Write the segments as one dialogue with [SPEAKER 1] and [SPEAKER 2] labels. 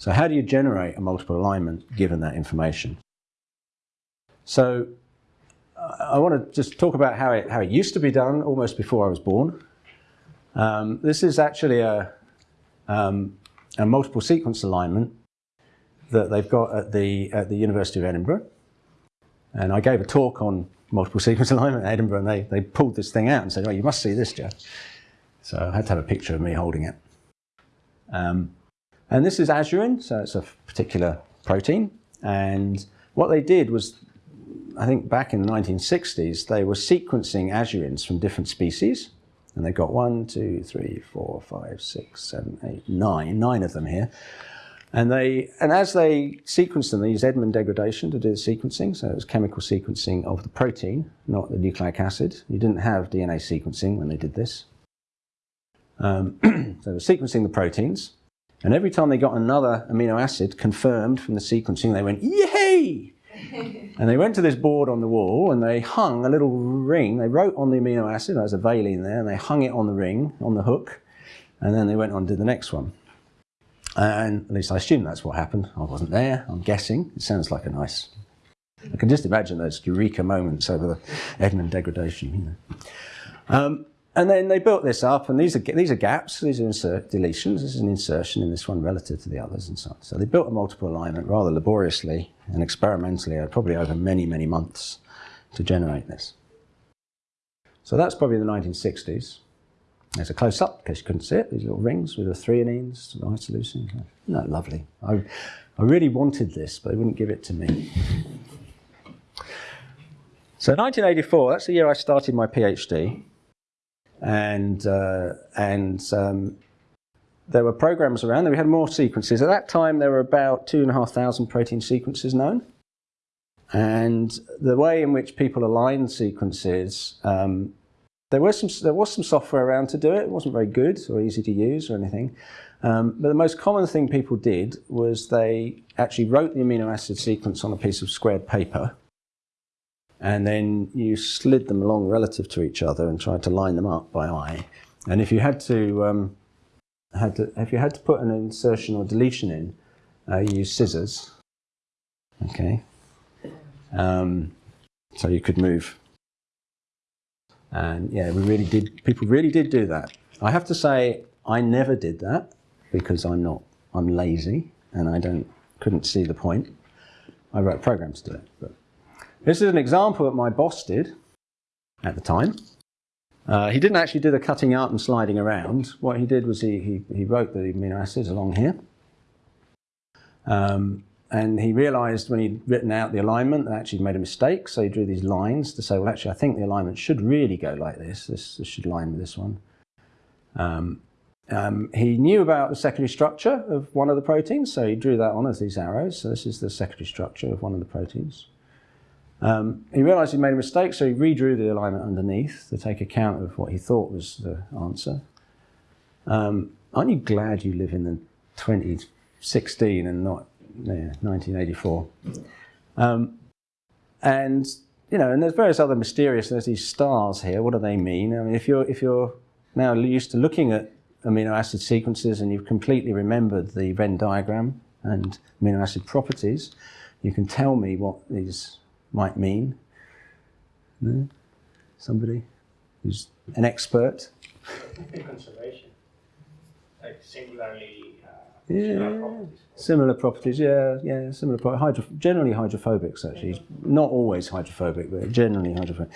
[SPEAKER 1] So how do you generate a multiple alignment given that information? So I want to just talk about how it, how it used to be done almost before I was born. Um, this is actually a, um, a multiple sequence alignment that they've got at the, at the University of Edinburgh. And I gave a talk on multiple sequence alignment at Edinburgh and they, they pulled this thing out and said, oh, you must see this, Jeff. So I had to have a picture of me holding it. Um, and this is azurin, so it's a particular protein. And what they did was, I think back in the 1960s, they were sequencing azurins from different species. And they got one, two, three, four, five, six, seven, eight, nine, nine of them here. And they, and as they sequenced them, they used Edman degradation to do the sequencing. So it was chemical sequencing of the protein, not the nucleic acid. You didn't have DNA sequencing when they did this. Um, so they were sequencing the proteins. And every time they got another amino acid confirmed from the sequencing, they went, yay! and they went to this board on the wall and they hung a little ring. They wrote on the amino acid, there's a valine there, and they hung it on the ring, on the hook. And then they went on to the next one. And at least I assume that's what happened. I wasn't there, I'm guessing. It sounds like a nice, I can just imagine those eureka moments over the Edman degradation. You know. Um, and then they built this up, and these are, these are gaps, these are insert deletions, this is an insertion in this one relative to the others and so on. So they built a multiple alignment rather laboriously and experimentally, probably over many, many months to generate this. So that's probably the 1960s. There's a close-up, in case you couldn't see it, these little rings with the threonines, the isoleucine. Isn't that lovely? I, I really wanted this, but they wouldn't give it to me. So 1984, that's the year I started my PhD and uh, and um, there were programs around. We had more sequences. At that time, there were about two and a half thousand protein sequences known. And the way in which people aligned sequences, um, there was some there was some software around to do it. It wasn't very good or easy to use or anything. Um, but the most common thing people did was they actually wrote the amino acid sequence on a piece of squared paper and then you slid them along relative to each other and tried to line them up by eye. And if you had to, um, had to if you had to put an insertion or deletion in, uh, you use scissors. Okay. Um, so you could move. And yeah, we really did. People really did do that. I have to say, I never did that because I'm not. I'm lazy and I don't couldn't see the point. I wrote programs to do it, but. This is an example that my boss did at the time. Uh, he didn't actually do the cutting out and sliding around. What he did was he, he, he wrote the amino acids along here. Um, and he realized when he'd written out the alignment that actually made a mistake. So he drew these lines to say, well, actually, I think the alignment should really go like this. This, this should line with this one. Um, um, he knew about the secondary structure of one of the proteins, so he drew that on as these arrows. So this is the secondary structure of one of the proteins. Um, he realized he'd made a mistake, so he redrew the alignment underneath to take account of what he thought was the answer. Um, aren't you glad you live in the 2016 and not yeah, 1984? Um, and you know, and there's various other mysterious. There's these stars here. What do they mean? I mean, if you're if you're now used to looking at amino acid sequences and you've completely remembered the Venn diagram and amino acid properties, you can tell me what these might mean. No? Somebody who's an expert?
[SPEAKER 2] Conservation. Like singularly uh,
[SPEAKER 1] yeah, similar properties. Similar properties, yeah, yeah, similar properties. Hydro generally hydrophobics, actually. Not always hydrophobic, but generally hydrophobic.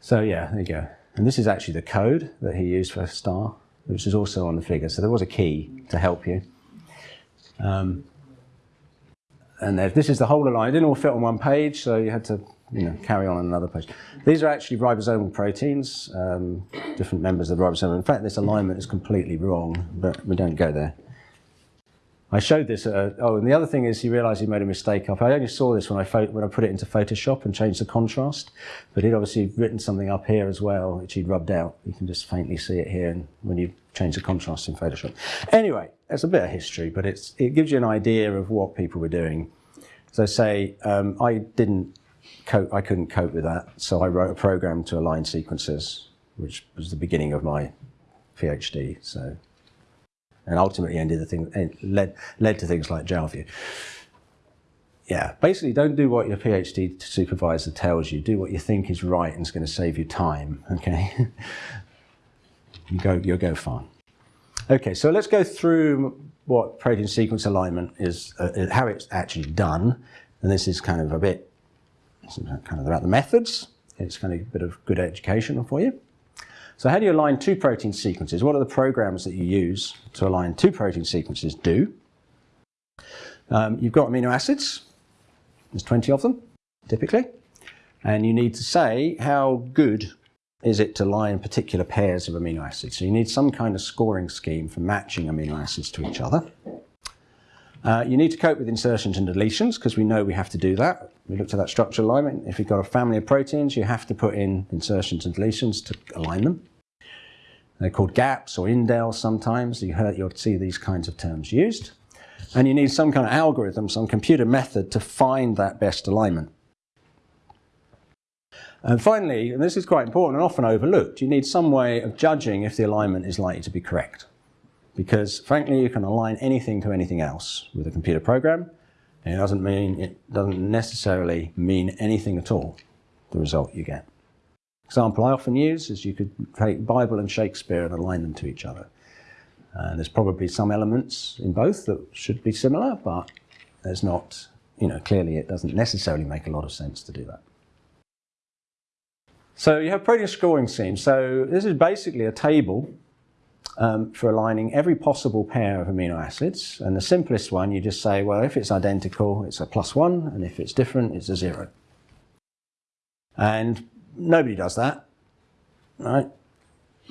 [SPEAKER 1] So yeah, there you go. And this is actually the code that he used for star, which is also on the figure. So there was a key to help you. Um, and this is the whole line. It didn't all fit on one page, so you had to you know, carry on on another page. These are actually ribosomal proteins, um, different members of the ribosome. In fact, this alignment is completely wrong, but we don't go there. I showed this. Uh, oh, and the other thing is he realized he made a mistake up. I only saw this when I, when I put it into Photoshop and changed the contrast, but he'd obviously written something up here as well, which he'd rubbed out. You can just faintly see it here when you change the contrast in Photoshop. Anyway, it's a bit of history, but it's, it gives you an idea of what people were doing. So say, um, I didn't cope, I couldn't cope with that, so I wrote a program to align sequences, which was the beginning of my PhD. So and ultimately ended the thing, led, led to things like JALView. Yeah, basically don't do what your PhD supervisor tells you. Do what you think is right and it's going to save you time, okay? you go, you'll go far. Okay, so let's go through what protein sequence alignment is, uh, how it's actually done. And this is kind of a bit, kind of about the methods. It's kind of a bit of good education for you. So how do you align two protein sequences? What are the programs that you use to align two protein sequences do? Um, you've got amino acids. There's 20 of them, typically. And you need to say how good is it to line particular pairs of amino acids. So you need some kind of scoring scheme for matching amino acids to each other. Uh, you need to cope with insertions and deletions because we know we have to do that. We looked at that structure alignment. If you've got a family of proteins, you have to put in insertions and deletions to align them. They're called gaps or indels sometimes. You heard, you'll see these kinds of terms used. And you need some kind of algorithm, some computer method to find that best alignment. And finally, and this is quite important and often overlooked, you need some way of judging if the alignment is likely to be correct. Because frankly, you can align anything to anything else with a computer program. And it doesn't mean, it doesn't necessarily mean anything at all, the result you get. Example I often use is you could take Bible and Shakespeare and align them to each other. Uh, there's probably some elements in both that should be similar, but there's not, you know, clearly it doesn't necessarily make a lot of sense to do that. So you have protein scoring schemes. So this is basically a table um, for aligning every possible pair of amino acids. And the simplest one, you just say, well, if it's identical, it's a plus one, and if it's different, it's a zero. And nobody does that, right?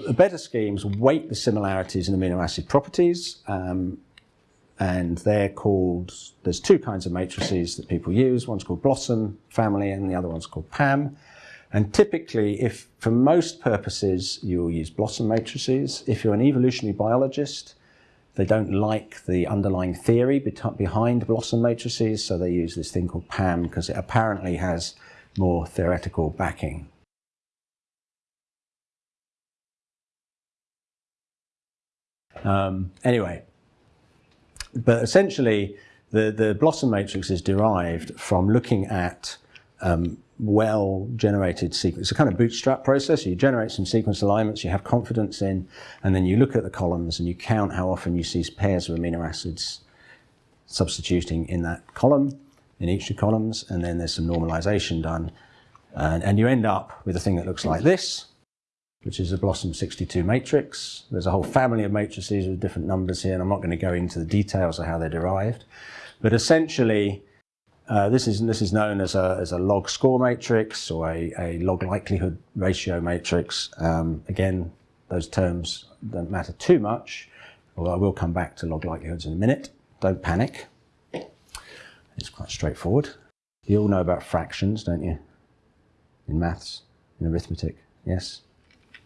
[SPEAKER 1] The better schemes weight the similarities in amino acid properties, um, and they're called, there's two kinds of matrices that people use. One's called BLOSUM family, and the other one's called PAM. And typically, if for most purposes, you'll use BLOSUM matrices. If you're an evolutionary biologist, they don't like the underlying theory behind BLOSUM matrices, so they use this thing called PAM because it apparently has more theoretical backing. Um, anyway, but essentially, the, the BLOSUM matrix is derived from looking at um, well-generated sequence. It's a kind of bootstrap process. You generate some sequence alignments you have confidence in, and then you look at the columns and you count how often you see pairs of amino acids substituting in that column, in each of the columns, and then there's some normalization done. And, and you end up with a thing that looks like this, which is a BLOSUM 62 matrix. There's a whole family of matrices with different numbers here, and I'm not going to go into the details of how they're derived. But essentially, uh, this, is, this is known as a, as a log score matrix or a, a log likelihood ratio matrix. Um, again, those terms don't matter too much, although I will come back to log likelihoods in a minute. Don't panic. It's quite straightforward. You all know about fractions, don't you? In maths, in arithmetic, yes?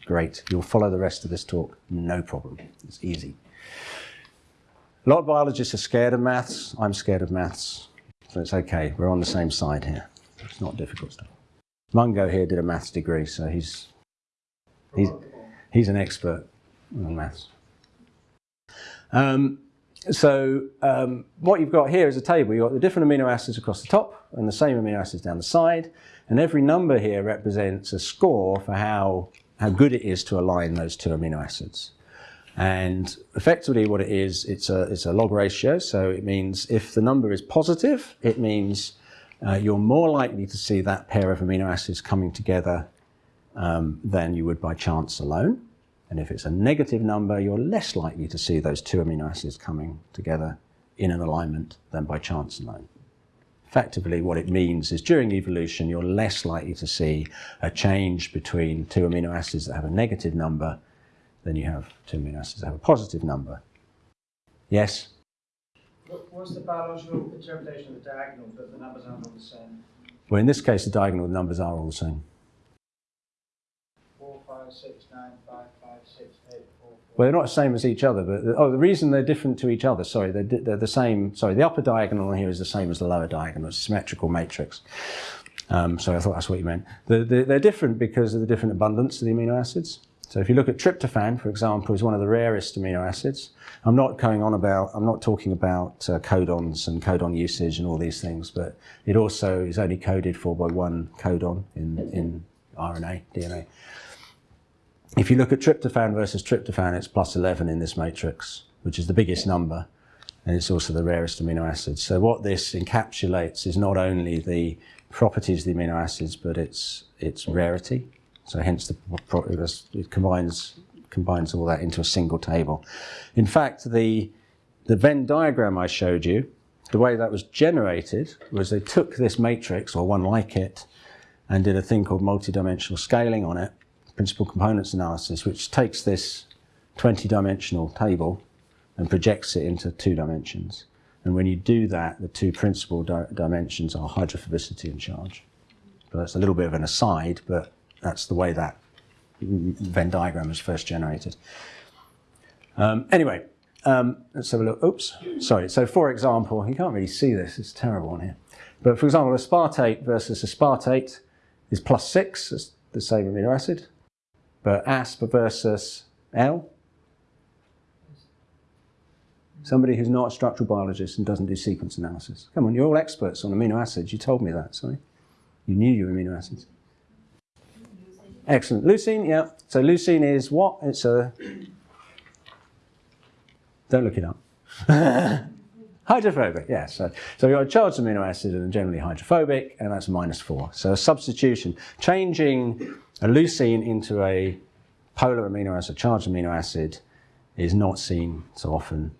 [SPEAKER 1] Great. You'll follow the rest of this talk, no problem. It's easy. A lot of biologists are scared of maths. I'm scared of maths. So it's okay, we're on the same side here. It's not difficult stuff. Mungo here did a maths degree, so he's, he's, he's an expert on maths. Um, so um, what you've got here is a table. You've got the different amino acids across the top and the same amino acids down the side. And every number here represents a score for how, how good it is to align those two amino acids. And effectively what it is, it's a, it's a log ratio. So it means if the number is positive, it means uh, you're more likely to see that pair of amino acids coming together um, than you would by chance alone. And if it's a negative number, you're less likely to see those two amino acids coming together in an alignment than by chance alone. Effectively, what it means is during evolution, you're less likely to see a change between two amino acids that have a negative number then you have two amino acids that have a positive number. Yes?
[SPEAKER 2] What's the biological interpretation of the diagonal that the numbers aren't all the same?
[SPEAKER 1] Well, in this case, the diagonal numbers are all the same.
[SPEAKER 2] 4, 5, 6, 9, 5, 5, 6, 8, 4, 4.
[SPEAKER 1] Well, they're not the same as each other, but oh, the reason they're different to each other, sorry, they're, they're the same. Sorry, the upper diagonal here is the same as the lower diagonal. It's a symmetrical matrix. Um, so I thought that's what you meant. The, the, they're different because of the different abundance of the amino acids. So if you look at tryptophan, for example, is one of the rarest amino acids. I'm not going on about, I'm not talking about uh, codons and codon usage and all these things, but it also is only coded for by one codon in, in RNA, DNA. If you look at tryptophan versus tryptophan, it's plus 11 in this matrix, which is the biggest number, and it's also the rarest amino acid. So what this encapsulates is not only the properties of the amino acids, but its, its rarity. So hence the, it combines, combines all that into a single table. In fact, the, the Venn diagram I showed you, the way that was generated was they took this matrix, or one like it, and did a thing called multidimensional scaling on it, principal components analysis, which takes this 20-dimensional table and projects it into two dimensions. And when you do that, the two principal di dimensions are hydrophobicity and charge. But that's a little bit of an aside, but that's the way that Venn diagram was first generated. Um, anyway, um, let's have a look. Oops, sorry. So for example, you can't really see this, it's terrible on here. But for example, aspartate versus aspartate is plus six, it's the same amino acid. But asp versus L, somebody who's not a structural biologist and doesn't do sequence analysis. Come on, you're all experts on amino acids. You told me that, sorry. You knew your amino acids. Excellent. Leucine, yeah. So leucine is what? It's a... Don't look it up. hydrophobic, yes. So, so we've got a charged amino acid and generally hydrophobic, and that's minus four. So a substitution, changing a leucine into a polar amino acid, charged amino acid, is not seen so often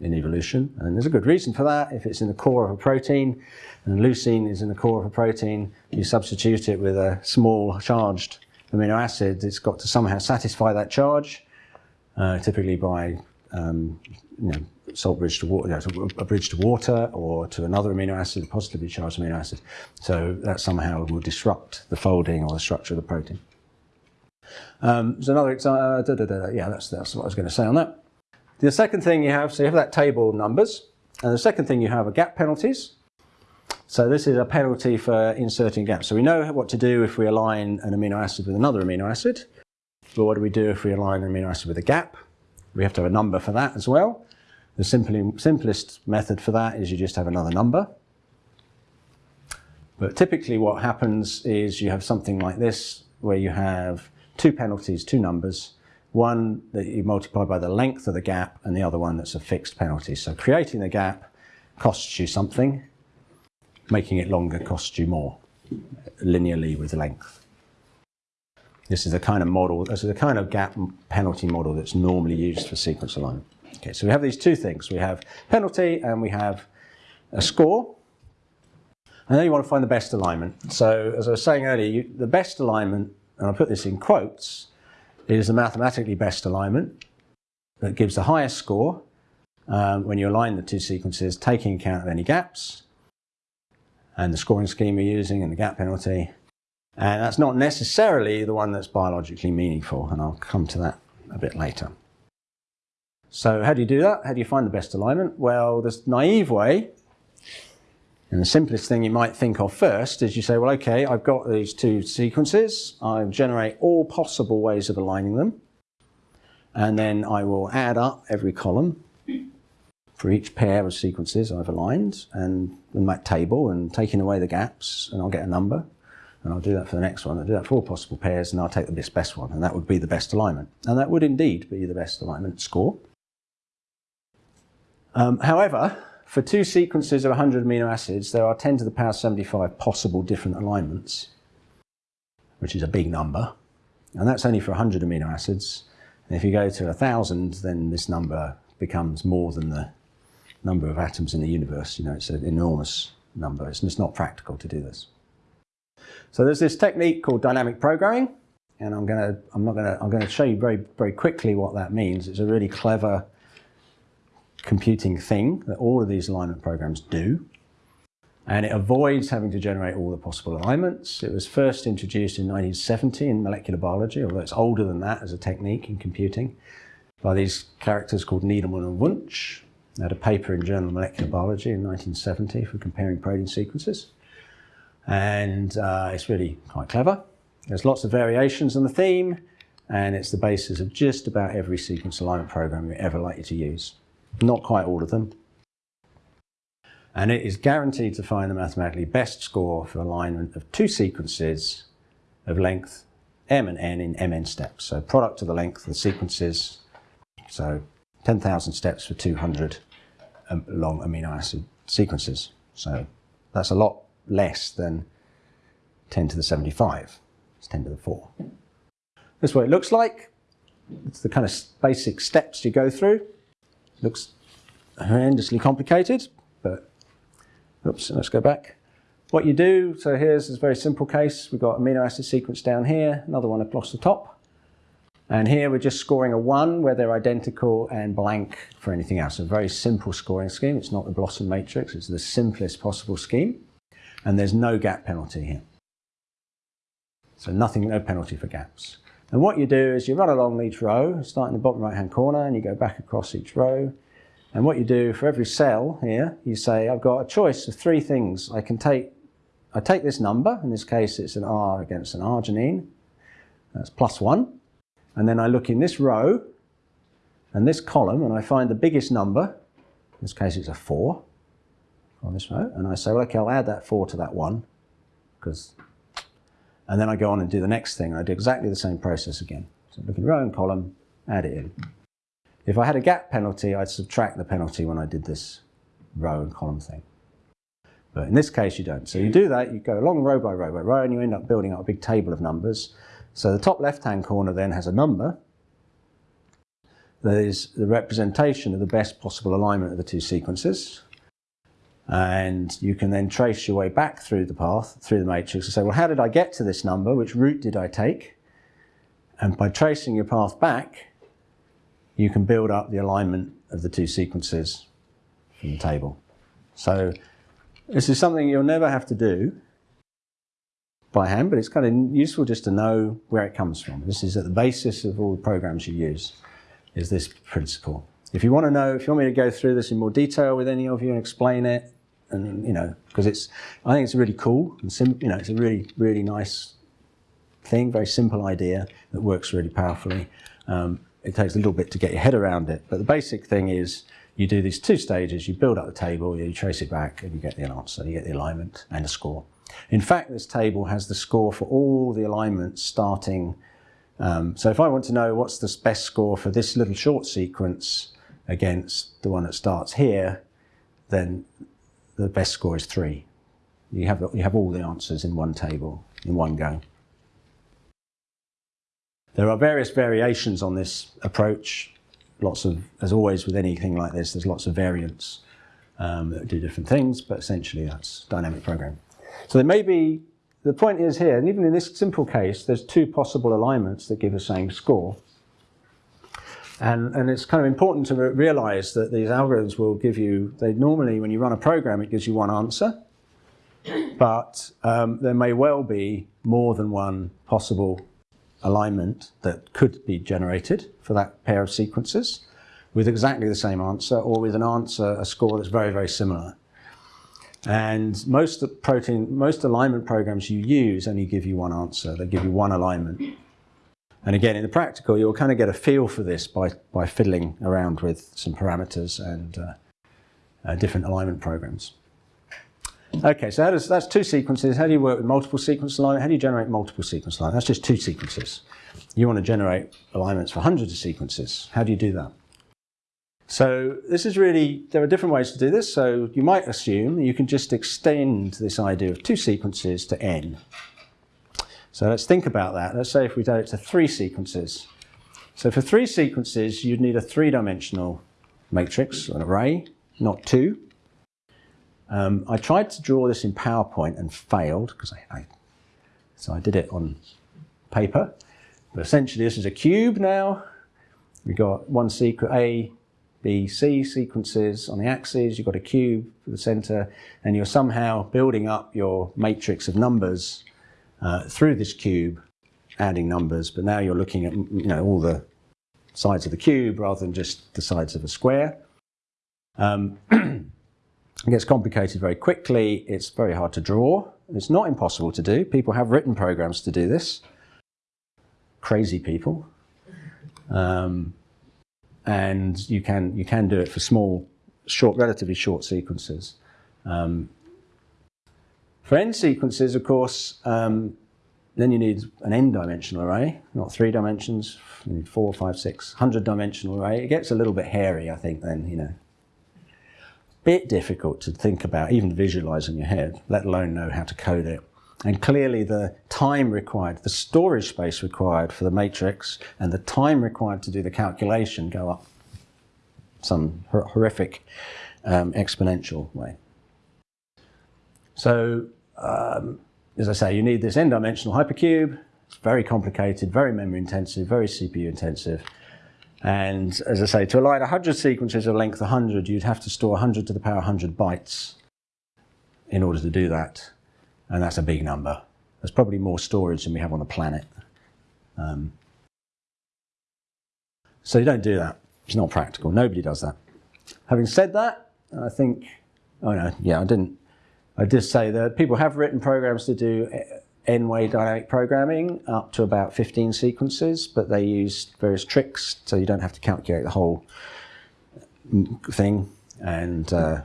[SPEAKER 1] in evolution. And there's a good reason for that. If it's in the core of a protein, and leucine is in the core of a protein, you substitute it with a small charged amino acid, it's got to somehow satisfy that charge, uh, typically by um, you know, salt bridge to water, a bridge to water or to another amino acid, a positively charged amino acid. So that somehow will disrupt the folding or the structure of the protein. Um, there's another example, uh, yeah, that's, that's what I was going to say on that. The second thing you have, so you have that table of numbers, and the second thing you have are gap penalties. So this is a penalty for inserting gaps. So we know what to do if we align an amino acid with another amino acid. But what do we do if we align an amino acid with a gap? We have to have a number for that as well. The simply, simplest method for that is you just have another number. But typically what happens is you have something like this, where you have two penalties, two numbers, one that you multiply by the length of the gap and the other one that's a fixed penalty. So creating the gap costs you something, making it longer costs you more, linearly with length. This is the kind of model, this is the kind of gap penalty model that's normally used for sequence alignment. Okay, so we have these two things. We have penalty and we have a score. And then you want to find the best alignment. So as I was saying earlier, you, the best alignment, and I put this in quotes, is the mathematically best alignment that gives the highest score um, when you align the two sequences, taking account of any gaps and the scoring scheme you're using and the gap penalty. And that's not necessarily the one that's biologically meaningful, and I'll come to that a bit later. So how do you do that? How do you find the best alignment? Well, the naive way and the simplest thing you might think of first is you say, well, okay, I've got these two sequences. I'll generate all possible ways of aligning them. And then I will add up every column for each pair of sequences I've aligned and in that table and taking away the gaps and I'll get a number. And I'll do that for the next one. I'll do that for all possible pairs and I'll take the best, one. And that would be the best alignment. And that would indeed be the best alignment score. Um, however, for two sequences of 100 amino acids, there are 10 to the power 75 possible different alignments, which is a big number. And that's only for 100 amino acids. And if you go to 1,000, then this number becomes more than the number of atoms in the universe. You know, it's an enormous number. It's just not practical to do this. So there's this technique called dynamic programming. And I'm going to, I'm not to, I'm to show you very, very quickly what that means. It's a really clever computing thing that all of these alignment programs do. And it avoids having to generate all the possible alignments. It was first introduced in 1970 in molecular biology, although it's older than that as a technique in computing, by these characters called Needleman and Wunsch. They had a paper in Journal of Molecular Biology in 1970 for comparing protein sequences. And uh, it's really quite clever. There's lots of variations on the theme. and it's the basis of just about every sequence alignment program you're ever likely to use. Not quite all of them. And it is guaranteed to find the mathematically best score for alignment of two sequences of length m and n in mn steps. So product of the length of the sequences, so 10,000 steps for 200 um, long amino acid sequences. So that's a lot less than 10 to the 75. It's 10 to the 4. This is what it looks like. It's the kind of basic steps you go through. Looks horrendously complicated, but oops, let's go back. What you do, so here's this very simple case. We've got amino acid sequence down here, another one across the top. And here we're just scoring a 1 where they're identical and blank for anything else. A very simple scoring scheme. It's not the BLOSUM matrix. It's the simplest possible scheme. And there's no gap penalty here. So nothing, no penalty for gaps. And what you do is you run along each row, start in the bottom right hand corner and you go back across each row. And what you do for every cell here, you say, I've got a choice of three things. I can take, I take this number, in this case it's an R against an arginine, that's plus one. And then I look in this row and this column and I find the biggest number, in this case it's a four on this row, and I say, well, okay, I'll add that four to that one, because and then I go on and do the next thing. and I do exactly the same process again. So look in row and column, add it in. If I had a gap penalty, I'd subtract the penalty when I did this row and column thing. But in this case, you don't. So you do that, you go along row by row by row, and you end up building up a big table of numbers. So the top left-hand corner then has a number that is the representation of the best possible alignment of the two sequences. And you can then trace your way back through the path, through the matrix, and say, well, how did I get to this number? Which route did I take? And by tracing your path back, you can build up the alignment of the two sequences from the table. So this is something you'll never have to do by hand, but it's kind of useful just to know where it comes from. This is at the basis of all the programs you use, is this principle. If you want to know, if you want me to go through this in more detail with any of you and explain it, and you know, because it's, I think it's really cool and sim, you know, it's a really, really nice thing, very simple idea that works really powerfully. Um, it takes a little bit to get your head around it, but the basic thing is you do these two stages, you build up the table, you trace it back, and you get the answer, you get the alignment and a score. In fact, this table has the score for all the alignments starting. Um, so if I want to know what's the best score for this little short sequence against the one that starts here, then the best score is three. You have, you have all the answers in one table, in one go. There are various variations on this approach. Lots of, as always with anything like this, there's lots of variants um, that do different things, but essentially that's dynamic programming. So there may be, the point is here, and even in this simple case, there's two possible alignments that give the same score. And, and it's kind of important to realize that these algorithms will give you, they normally, when you run a program, it gives you one answer. But um, there may well be more than one possible alignment that could be generated for that pair of sequences with exactly the same answer or with an answer, a score that's very, very similar. And most protein, most alignment programs you use only give you one answer. They give you one alignment. And again, in the practical, you'll kind of get a feel for this by, by fiddling around with some parameters and uh, uh, different alignment programs. Okay, so does, that's two sequences. How do you work with multiple sequence alignment? How do you generate multiple sequence alignment? That's just two sequences. You want to generate alignments for hundreds of sequences. How do you do that? So this is really, there are different ways to do this. So you might assume you can just extend this idea of two sequences to n. So let's think about that. Let's say if we do it to three sequences. So for three sequences, you'd need a three-dimensional matrix, an array, not two. Um, I tried to draw this in PowerPoint and failed because I, I, so I did it on paper. But essentially, this is a cube now. We've got one sequence A, B, C sequences on the axes. You've got a cube for the center, and you're somehow building up your matrix of numbers uh, through this cube, adding numbers, but now you're looking at you know all the sides of the cube rather than just the sides of a square. Um, it gets complicated very quickly. It's very hard to draw. It's not impossible to do. People have written programs to do this. Crazy people. Um, and you can, you can do it for small, short, relatively short sequences. Um, for n sequences, of course, um, then you need an n-dimensional array, not three dimensions, you need four, five, six, hundred dimensional array. It gets a little bit hairy, I think, then, you know. Bit difficult to think about, even visualize in your head, let alone know how to code it. And clearly the time required, the storage space required for the matrix and the time required to do the calculation go up some horrific um, exponential way. So, um, as I say, you need this n-dimensional hypercube. It's very complicated, very memory intensive, very CPU intensive. And as I say, to align 100 sequences of length 100, you'd have to store 100 to the power 100 bytes in order to do that and that's a big number. There's probably more storage than we have on the planet. Um, so you don't do that. It's not practical. Nobody does that. Having said that, I think, oh no, yeah, I didn't. I did say that people have written programs to do n-way dynamic programming up to about 15 sequences, but they use various tricks so you don't have to calculate the whole thing. And uh,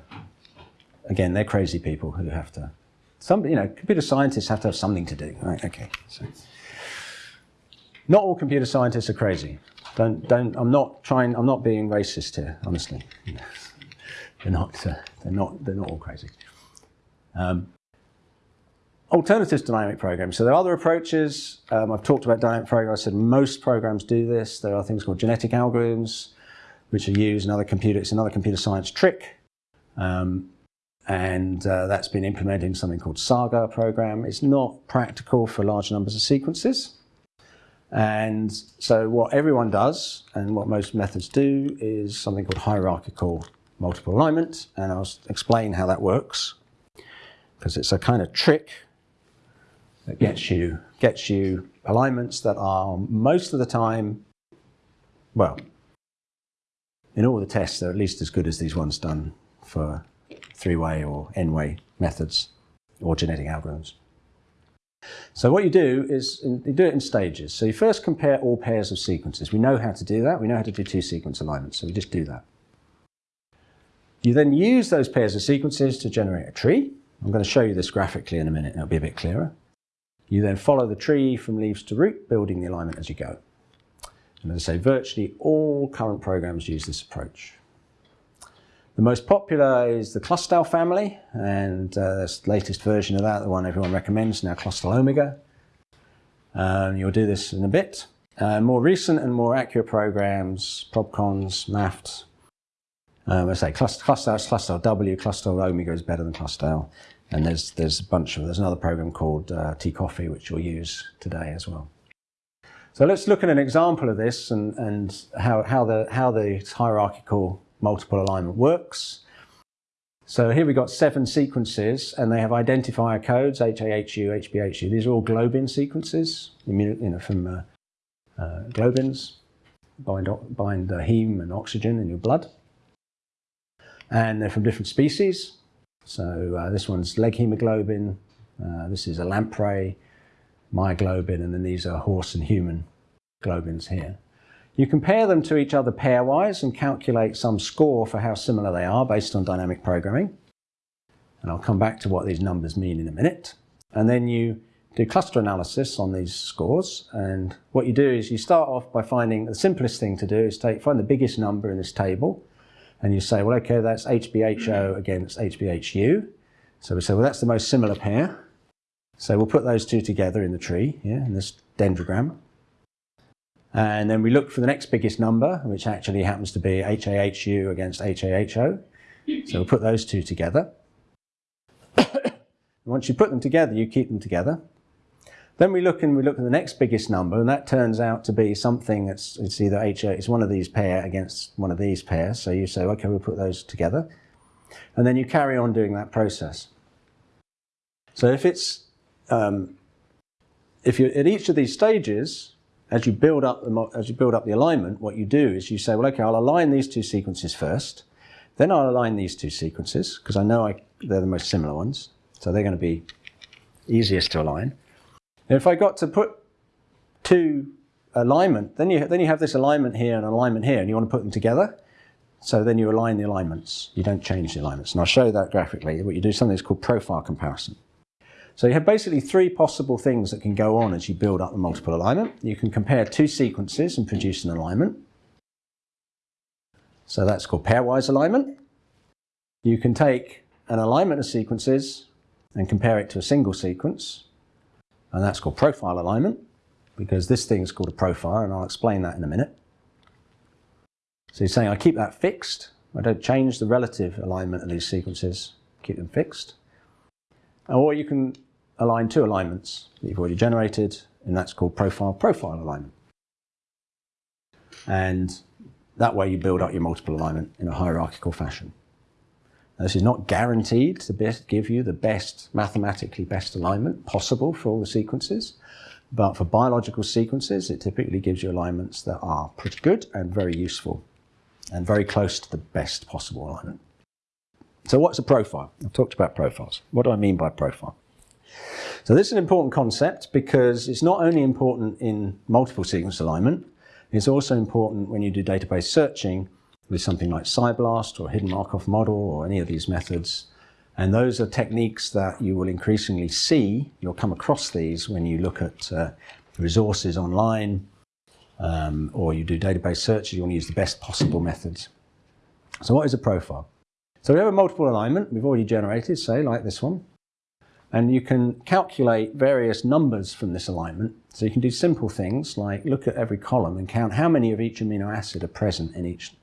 [SPEAKER 1] again, they're crazy people who have to some, you know, computer scientists have to have something to do. Right? Okay. So, not all computer scientists are crazy. Don't, don't. I'm not trying. I'm not being racist here. Honestly, they're not. Uh, they're not. They're not all crazy. Um, alternatives to dynamic programming. So there are other approaches. Um, I've talked about dynamic programming. I said most programs do this. There are things called genetic algorithms, which are used in other computer. It's another computer science trick. Um, and uh, that's been implemented in something called Saga program. It's not practical for large numbers of sequences. And so what everyone does, and what most methods do, is something called hierarchical multiple alignment, and I'll explain how that works, because it's a kind of trick that gets you, gets you alignments that are most of the time, well, in all the tests, they're at least as good as these ones done for three-way or n-way methods or genetic algorithms. So what you do is you do it in stages. So you first compare all pairs of sequences. We know how to do that. We know how to do two sequence alignments, so we just do that. You then use those pairs of sequences to generate a tree. I'm going to show you this graphically in a minute, it'll be a bit clearer. You then follow the tree from leaves to root, building the alignment as you go. And as I say, virtually all current programs use this approach. The most popular is the Clustal family, and uh, the latest version of that, the one everyone recommends now, Clustal Omega. Um, you'll do this in a bit. Uh, more recent and more accurate programs, ProbCons, MAFFT. Um, I say Clustal, Clustal W, Clustal Omega is better than cluster L. And there's, there's a bunch of, there's another program called uh, T-Coffee, which you'll use today as well. So let's look at an example of this and, and how, how, the, how the hierarchical multiple alignment works. So here we've got seven sequences and they have identifier codes, HAHU, HBHU. These are all globin sequences, you know, from uh, uh, globins, bind, bind heme and oxygen in your blood. And they're from different species. So uh, this one's leghemoglobin, uh, this is a lamprey, myoglobin, and then these are horse and human globins here. You compare them to each other pairwise and calculate some score for how similar they are based on dynamic programming. And I'll come back to what these numbers mean in a minute. And then you do cluster analysis on these scores. And what you do is you start off by finding the simplest thing to do is take, find the biggest number in this table. And you say, well, okay, that's HBHO against HBHU. So we say, well, that's the most similar pair. So we'll put those two together in the tree, yeah, in this dendrogram. And then we look for the next biggest number, which actually happens to be HAHU against HAHO. So we'll put those two together. Once you put them together, you keep them together. Then we look and we look at the next biggest number, and that turns out to be something that's it's either HA, it's one of these pair against one of these pairs. So you say, okay, we'll put those together. And then you carry on doing that process. So if it's, um, if you're at each of these stages, as you build up the, as you build up the alignment, what you do is you say, well, okay, I'll align these two sequences first. Then I'll align these two sequences because I know I, they're the most similar ones. So they're going to be easiest to align. If I got to put two alignment, then you, then you have this alignment here and alignment here, and you want to put them together. So then you align the alignments. You don't change the alignments. And I'll show you that graphically. What you do is something that's called profile comparison. So you have basically three possible things that can go on as you build up the multiple alignment. You can compare two sequences and produce an alignment. So that's called pairwise alignment. You can take an alignment of sequences and compare it to a single sequence. And that's called profile alignment because this thing is called a profile and I'll explain that in a minute. So you're saying I keep that fixed. I don't change the relative alignment of these sequences, keep them fixed. Or you can align two alignments that you've already generated, and that's called profile-profile alignment. And that way you build up your multiple alignment in a hierarchical fashion. This is not guaranteed to best give you the best, mathematically best alignment possible for all the sequences, but for biological sequences, it typically gives you alignments that are pretty good and very useful and very close to the best possible alignment. So what's a profile? I've talked about profiles. What do I mean by profile? So this is an important concept because it's not only important in multiple sequence alignment, it's also important when you do database searching with something like PSI-BLAST or Hidden Markov Model or any of these methods. And those are techniques that you will increasingly see. You'll come across these when you look at uh, resources online um, or you do database searches, you want to use the best possible methods. So what is a profile? So we have a multiple alignment we've already generated, say like this one. And you can calculate various numbers from this alignment. So you can do simple things like look at every column and count how many of each amino acid are present in each,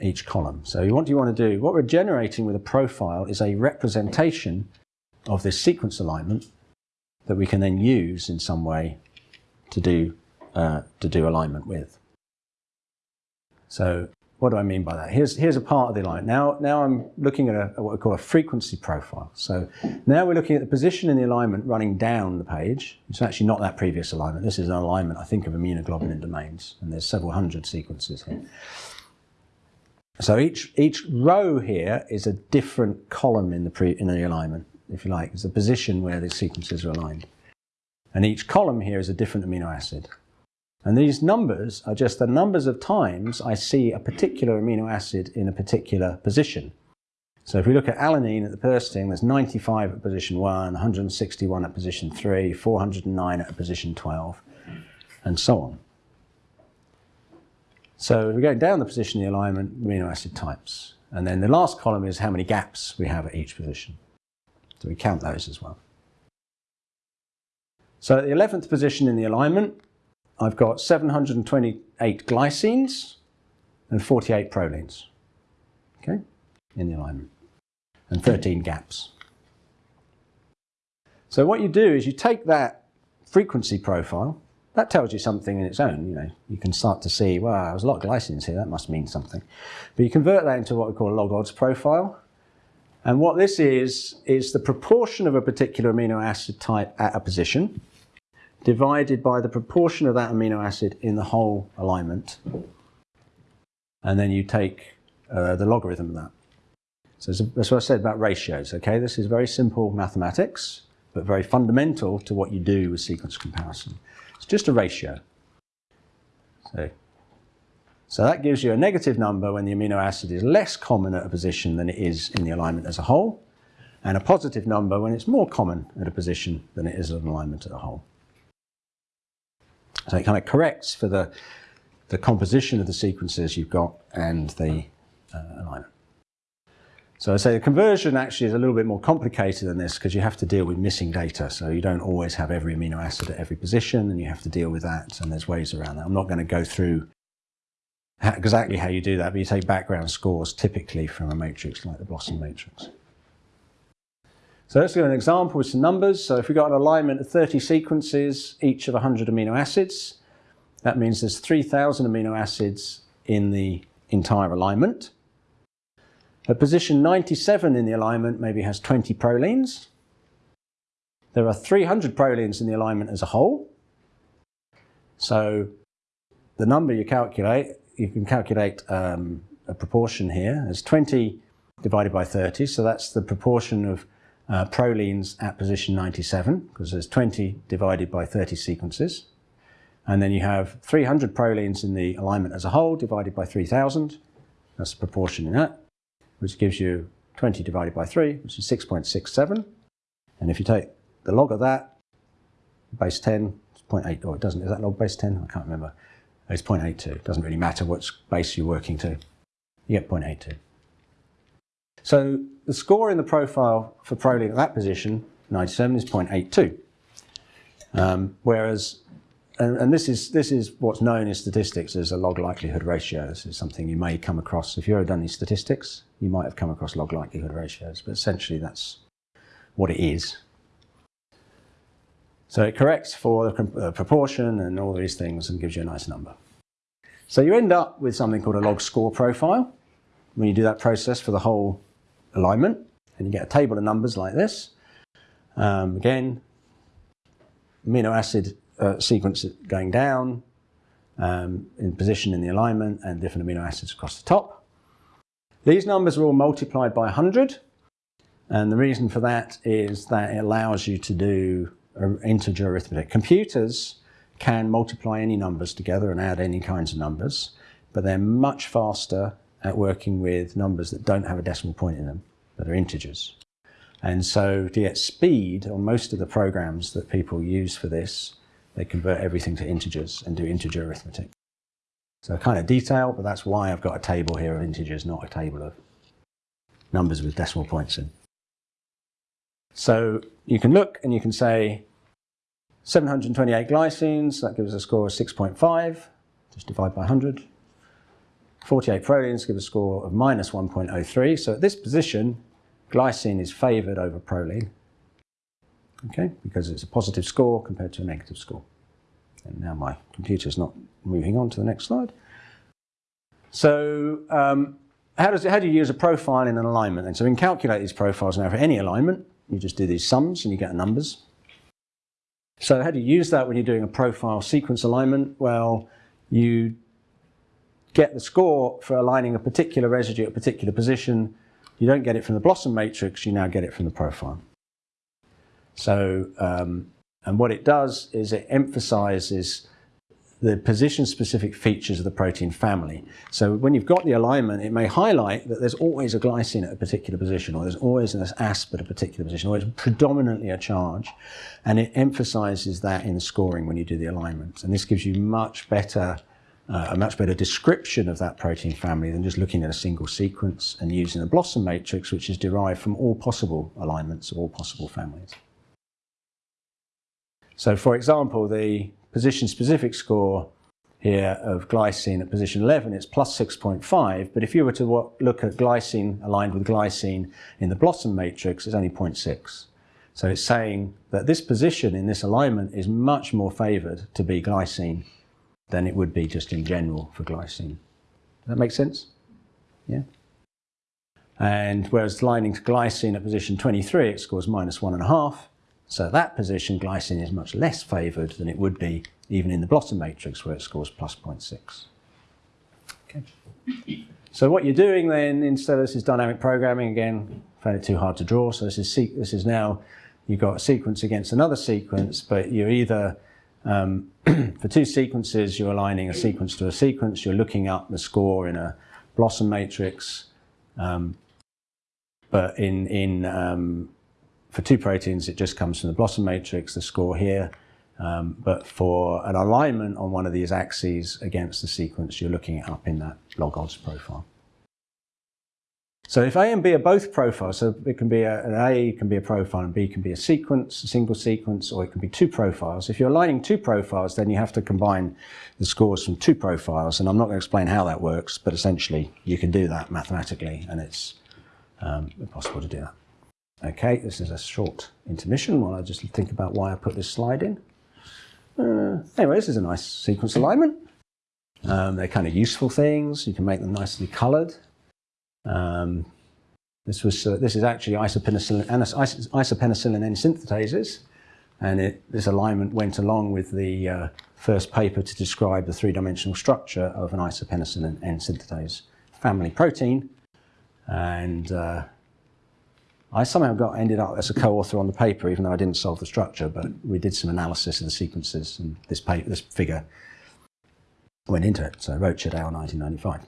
[SPEAKER 1] each column. So what do you want to do, what we're generating with a profile is a representation of this sequence alignment that we can then use in some way to do uh, to do alignment with. So what do I mean by that? Here's, here's a part of the alignment. Now, now I'm looking at, a, what we call a frequency profile. So now we're looking at the position in the alignment running down the page. It's actually not that previous alignment. This is an alignment, I think, of immunoglobulin domains, and there's several hundred sequences here. So each, each row here is a different column in the, pre, in the alignment, if you like. It's the position where the sequences are aligned. And each column here is a different amino acid. And these numbers are just the numbers of times I see a particular amino acid in a particular position. So if we look at alanine at the first thing, there's 95 at position 1, 161 at position 3, 409 at position 12, and so on. So we're going down the position of the alignment, amino acid types. And then the last column is how many gaps we have at each position. So we count those as well. So at the 11th position in the alignment, I've got 728 glycines and 48 prolines, okay, in the alignment, and 13 gaps. So what you do is you take that frequency profile, that tells you something in its own, you know, you can start to see, wow, there's a lot of glycines here, that must mean something. But you convert that into what we call a log odds profile, and what this is, is the proportion of a particular amino acid type at a position, divided by the proportion of that amino acid in the whole alignment. And then you take uh, the logarithm of that. So that's what I said about ratios, okay? This is very simple mathematics, but very fundamental to what you do with sequence comparison. It's just a ratio. So, so that gives you a negative number when the amino acid is less common at a position than it is in the alignment as a whole, and a positive number when it's more common at a position than it is at an alignment as a whole. So it kind of corrects for the, the composition of the sequences you've got and the uh, alignment. So I say the conversion actually is a little bit more complicated than this because you have to deal with missing data. So you don't always have every amino acid at every position and you have to deal with that and there's ways around that. I'm not going to go through exactly how you do that, but you take background scores typically from a matrix like the BLOSUM matrix. So let's do an example with some numbers. So if we've got an alignment of 30 sequences, each of 100 amino acids, that means there's 3,000 amino acids in the entire alignment. Position 97 in the alignment maybe has 20 prolines. There are 300 prolines in the alignment as a whole. So the number you calculate, you can calculate um, a proportion here as 20 divided by 30. So that's the proportion of uh, prolines at position 97 because there's 20 divided by 30 sequences. And then you have 300 prolines in the alignment as a whole divided by 3,000. That's the proportion in that, which gives you 20 divided by 3, which is 6.67. And if you take the log of that, base 10, it's 0.8, or it doesn't, is that log base 10? I can't remember. It's 0.82. It doesn't really matter which base you're working to. You get 0.82. So the score in the profile for proline at that position, 97, is 0.82. Um, whereas, and, and, this is this is what's known in statistics as a log likelihood ratio. This is something you may come across if you've ever done any statistics. You might have come across log likelihood ratios, but essentially that's what it is. So it corrects for the uh, proportion and all these things and gives you a nice number. So you end up with something called a log score profile when you do that process for the whole alignment and you get a table of numbers like this. Um, again, amino acid uh, sequence going down um, in position in the alignment and different amino acids across the top. These numbers are all multiplied by 100 and the reason for that is that it allows you to do integer arithmetic. Computers can multiply any numbers together and add any kinds of numbers, but they're much faster at working with numbers that don't have a decimal point in them, that are integers. And so to get speed on most of the programs that people use for this, they convert everything to integers and do integer arithmetic. So kind of detail, but that's why I've got a table here of integers, not a table of numbers with decimal points in. So you can look and you can say 728 glycines, that gives a score of 6.5, just divide by 100. 48 prolines give a score of minus 1.03. So at this position, glycine is favoured over proline, okay, because it's a positive score compared to a negative score. And now my computer's not moving on to the next slide. So um, how, does it, how do you use a profile in an alignment? And so we can calculate these profiles now for any alignment. You just do these sums and you get numbers. So how do you use that when you're doing a profile sequence alignment? Well, you get the score for aligning a particular residue at a particular position. You don't get it from the BLOSUM matrix, you now get it from the profile. So, um, and what it does is it emphasizes the position-specific features of the protein family. So when you've got the alignment, it may highlight that there's always a glycine at a particular position, or there's always an asp at a particular position, or it's predominantly a charge. And it emphasizes that in scoring when you do the alignment. And this gives you much better, uh, a much better description of that protein family than just looking at a single sequence and using a BLOSUM matrix, which is derived from all possible alignments of all possible families. So for example, the position-specific score here of glycine at position 11, it's plus 6.5, but if you were to look at glycine aligned with glycine in the BLOSUM matrix, it's only 0.6. So it's saying that this position in this alignment is much more favoured to be glycine than it would be just in general for glycine. Does that make sense? Yeah? And whereas lining to glycine at position 23, it scores minus one and a half. So that position, glycine is much less favoured than it would be even in the BLOSUM matrix where it scores plus 0.6. Okay. So what you're doing then, instead of this is dynamic programming, again, found it too hard to draw, so this is, this is now, you've got a sequence against another sequence, but you're either, um, for two sequences, you're aligning a sequence to a sequence, you're looking up the score in a BLOSUM matrix, um, but in, in um, for two proteins, it just comes from the BLOSUM matrix, the score here. Um, but for an alignment on one of these axes against the sequence, you're looking it up in that log odds profile. So if A and B are both profiles, so it can be a, an A can be a profile and B can be a sequence, a single sequence, or it can be two profiles. If you're aligning two profiles, then you have to combine the scores from two profiles. And I'm not going to explain how that works, but essentially you can do that mathematically, and it's um, possible to do that. Okay, this is a short intermission while I just think about why I put this slide in. Uh, anyway, this is a nice sequence alignment. Um, they're kind of useful things. You can make them nicely colored. Um, this, was, uh, this is actually isopenicillin, isopenicillin N synthetases. And it, this alignment went along with the uh, first paper to describe the three-dimensional structure of an isopenicillin N synthetase family protein. And uh, I somehow got ended up as a co-author on the paper, even though I didn't solve the structure. But we did some analysis of the sequences, and this paper, this figure went into it. So Roach et al. 1995.